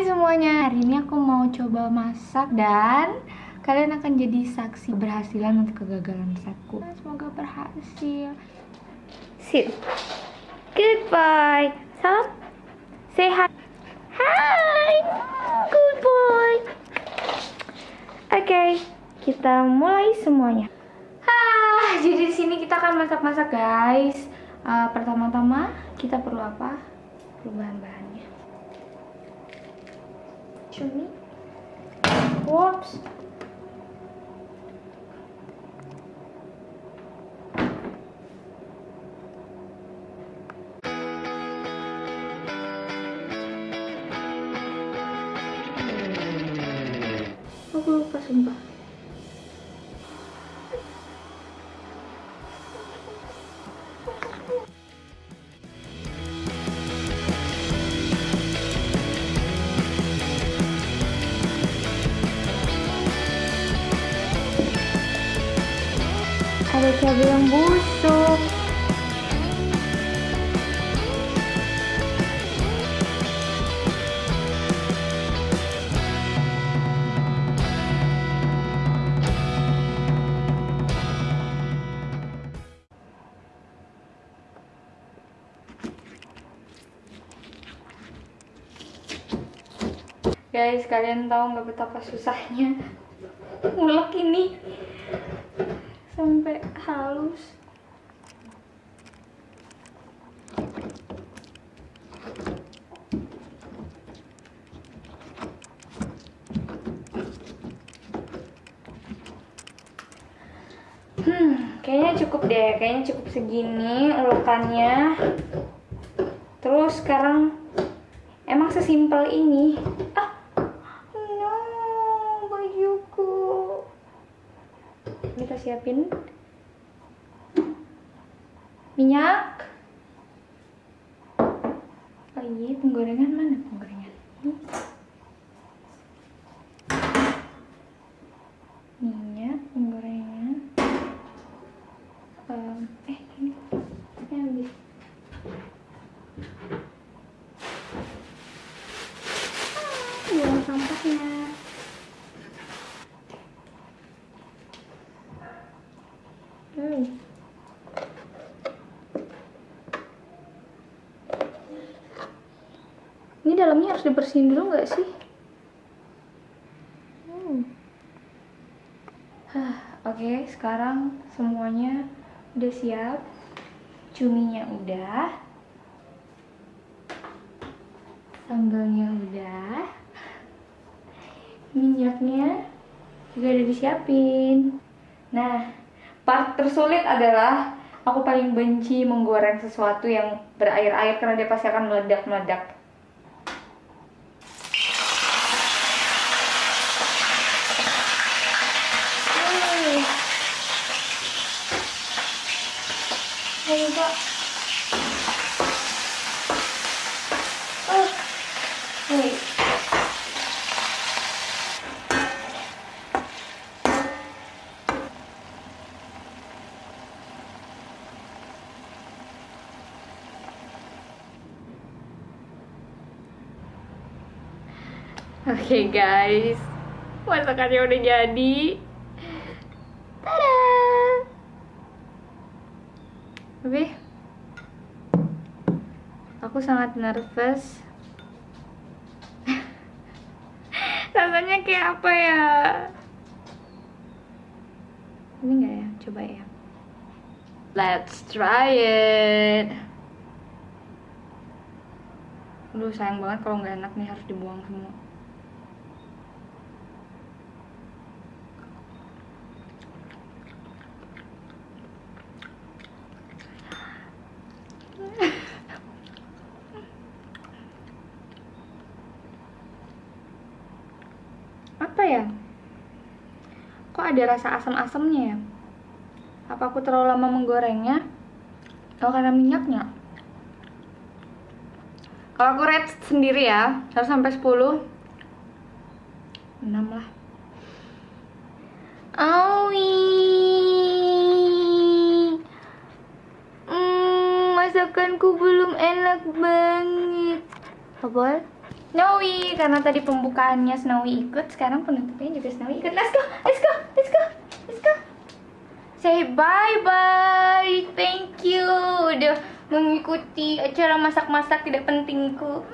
semuanya, hari ini aku mau coba masak dan kalian akan jadi saksi berhasilan untuk kegagalan masakku. Semoga berhasil. Sit. Goodbye. Salam. Say hi. Hi. Good boy. Oke, okay, kita mulai semuanya. Jadi di sini kita akan masak-masak, guys. Uh, pertama-tama kita perlu apa? Perlu to me. Whoops. Vou passar embaixo. Ada cabai yang busuk. Guys, kalian tahu nggak betapa susahnya ngulek ini sampai halus. Hmm kayaknya cukup deh kayaknya cukup segini ulekannya terus sekarang emang sesimpel ini ah kita siapin. Minyak. Oh iya penggorengan mana penggorengan? Minyak penggorengan. Um, eh ini. Ini habis. Ah, buang sampahnya Hmm. Ini dalamnya harus dibersihin dulu nggak sih? Hmm. Oke, okay, sekarang semuanya udah siap. Cuminya udah. Sambalnya udah. Minyaknya juga udah disiapin. Nah, part tersulit adalah aku paling benci menggoreng sesuatu yang berair-air karena dia pasti akan meledak-meledak Ayo, Pak. Oh. Oke okay, guys, masakannya udah jadi. Tapi aku sangat nervous. Rasanya kayak apa ya? Ini enggak ya? Coba ya. Let's try it. Aduh sayang banget kalau nggak enak nih harus dibuang semua. Apa ya? Kok ada rasa asam-asamnya ya? Apa aku terlalu lama menggorengnya? Atau karena minyaknya? Kalau aku rate sendiri ya 1 sampai 10 6 lah. Awi. Mm, masakanku belum enak banget. Apa Snowy karena tadi pembukaannya Snowy ikut sekarang penutupnya juga Snowy ikut. Let's go let's go let's go let's go. Say bye bye thank you. Udah mengikuti acara masak-masak tidak pentingku